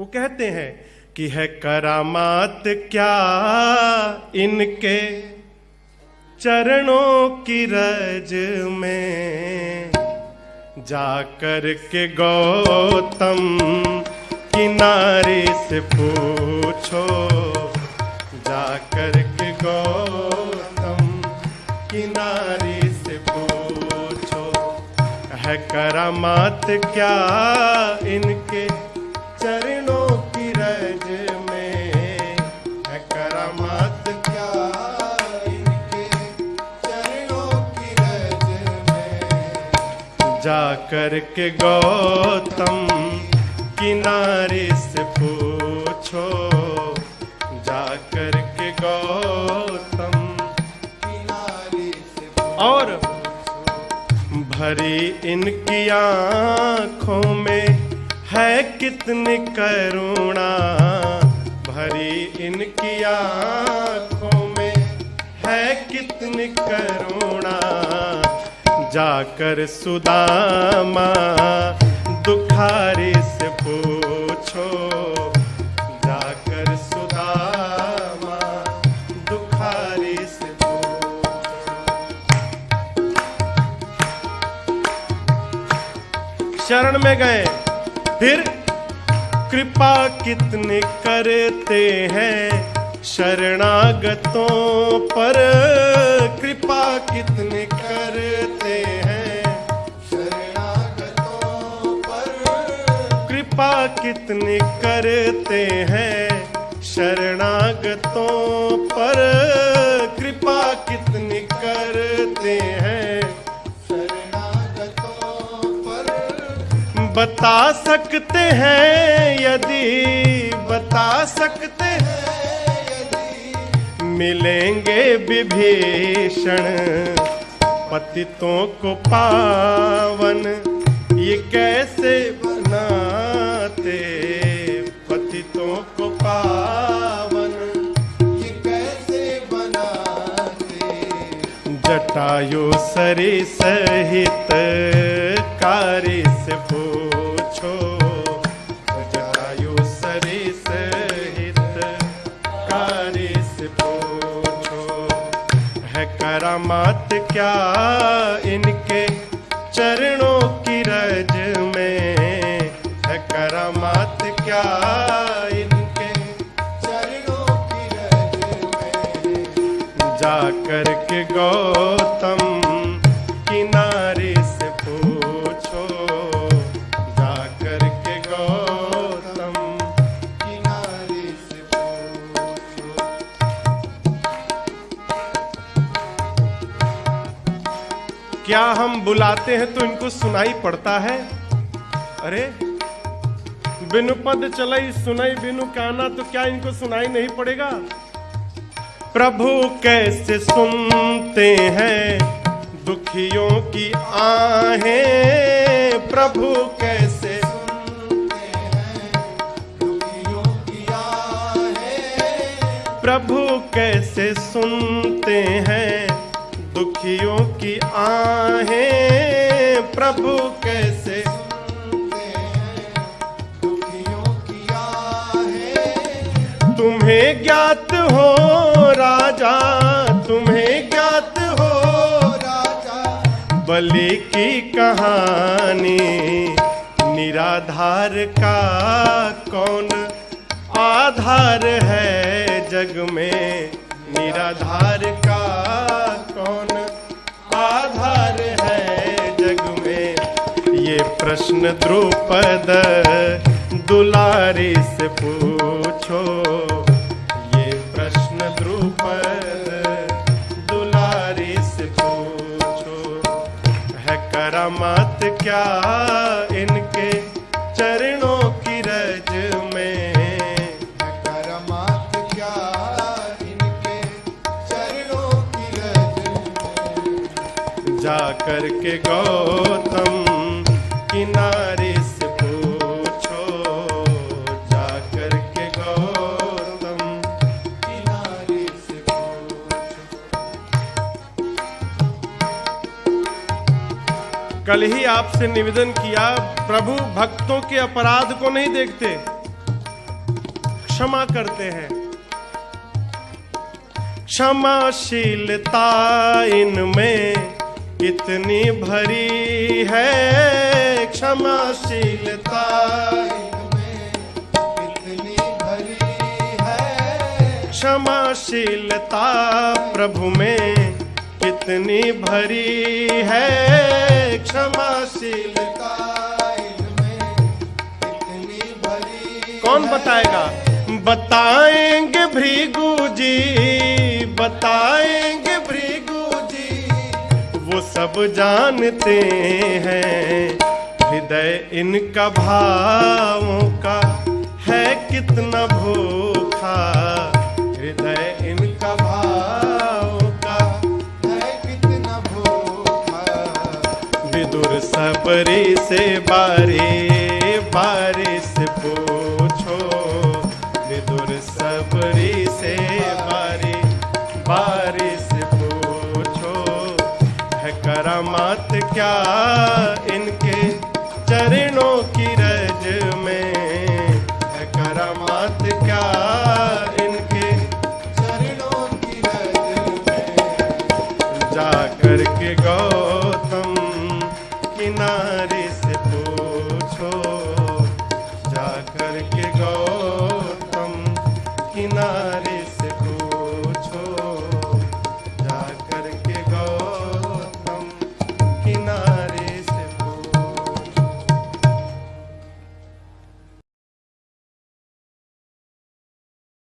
वो कहते हैं कि है करामात क्या इनके चरणों की रज में? जाकर के गौतम किनारे से पूछो। जाकर के गौतम किनारे से पूछो। है करामात क्या इनके में जाकर के गौतम किनारे से पूछो। जाकर के गौतम किनारे से और भरी इनकी आँखों में है कितनी करुणा। भरी इनकी आँखों में है कितनी करुणा। जाकर सुदामा, दुखारी से पूछो, जाकर सुदामा, दुखारी से पूछो। शरण में गए, फिर कृपा कितने करते हैं? शरणागतों पर कृपा कितने करते हैं? शरणागतों पर कृपा कितने करते हैं? शरणागतों पर कृपा कितनी करते हैं? शरणागतों पर बता सकते हैं यदि बता सकते हैं। मिलेंगे विभीषण पतितों को पावन। ये कैसे बनाते पतितों को पावन? ये कैसे बनाते? जटायु सरी सहित कार्य से पूछो। जटायु सरी सहित कार्य करामात क्या इनके चरणों की रज में है करामात क्या इनके चरणों की रज में? जाकर के गौतम क्या हम बुलाते हैं तो इनको सुनाई पड़ता है? अरे, बिनु पद चलई, सुनाई बिनु काना तो क्या इनको सुनाई नहीं पड़ेगा? प्रभु कैसे सुनते हैं दुखियों की आहें? प्रभु कैसे प्रभु कैसे सुनते हैं दुखियों की आहें प्रभु कैसे दुखियों की तुम्हें ज्ञात हो राजा, तुम्हें ज्ञात हो राजा बलि की कहानी, निराधार का कौन आधार है जग में? निराधार का प्रश्न द्रुपद दुलारी से पूछो। ये प्रश्न द्रुपद दुलारी से पूछो। है करामात क्या इनके चरणों की रज में? है करामात क्या इनके चरणों की रज में? जाकर के गौतम किनारे से पूछो, जाकर के गौतम किनारे से पूछो। कल ही आपसे निवेदन किया, प्रभु भक्तों के अपराध को नहीं देखते। क्षमा करते हैं। क्षमाशीलता इनमें इतनी भरी है। क्षमाशीलता। इतनी भरी है। क्षमाशीलता प्रभु में कितनी भरी है। क्षमाशीलता इतनी भरी कौन बताएगा? बताएँगे भृगु जी बताएँगे भृगु जी। वो सब जानते हैं। हृदय इनका भावों का है कितना भूखा। हृदय इनका भावों का है कितना भूखा। विदुर सबरी से बारे बारे से पूछो। विदुर सबरी से बारे बारे से पूछो। है करामात क्या इनकी चरणों की रज में है क्या इनके। चरणों की रज में जा करके गौ